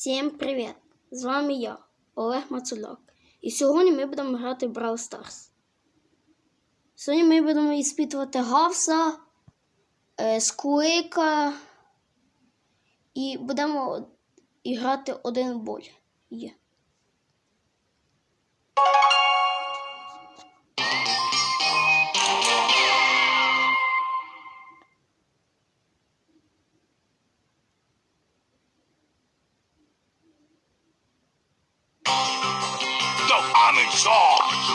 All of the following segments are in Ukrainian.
Всім привіт! З вами я, Олег Мацуляк. І сьогодні ми будемо грати в Brawl Stars. Сьогодні ми будемо іспитувати Гавса, е, Скуика і будемо грати один бой. Є. I'm in charge.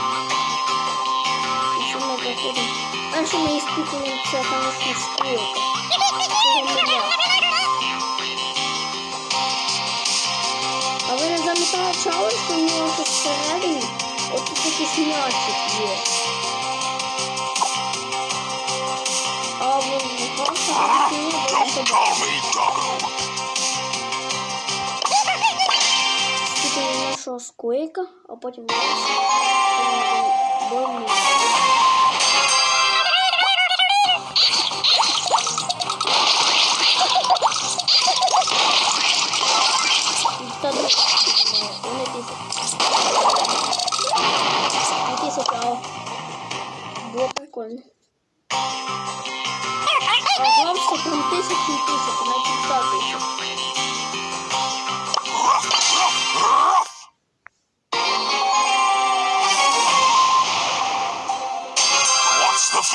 І що ми проходимо? Перше ми іспитуємо це, звісно, Скуика. Це не я. А ви не замітали чалиш, що в нього тут всередині отут якийсь м'ячик є. А в Гавса тут не Don't call me Doggo. Сквейка, а потім ну, а було прикольно. А главство прям тисячі і тисячі, навіть. Ну,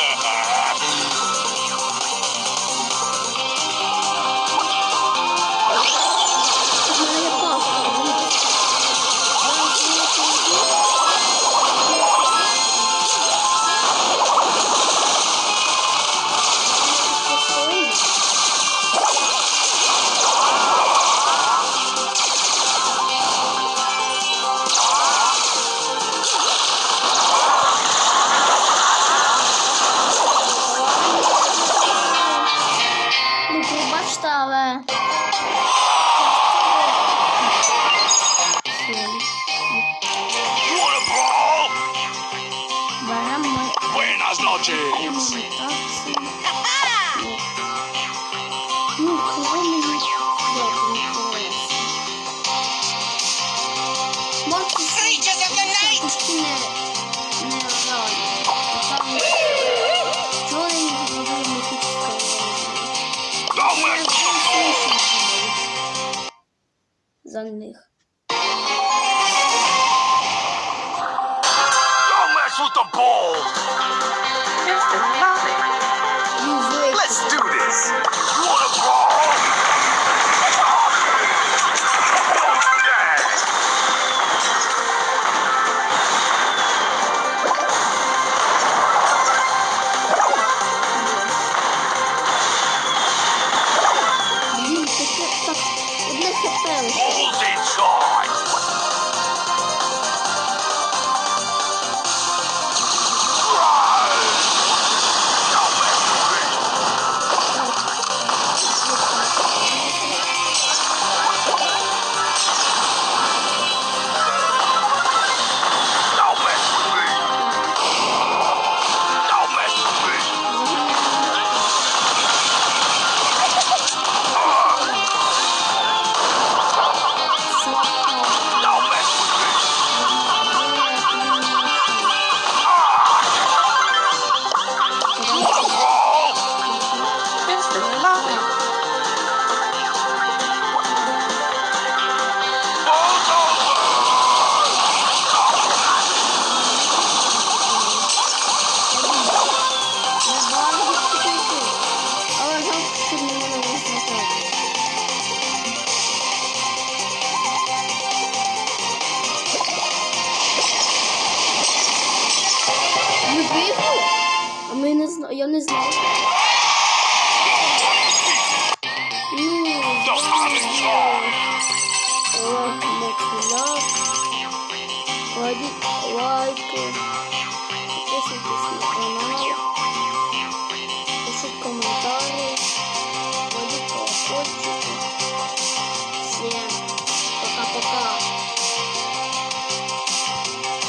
Ha ha ha! За них. don't mess with the ball. Юзуєте. Let's do this. You want a brawl? Don't do that. Блін, таке так одне хп лише. on his leg.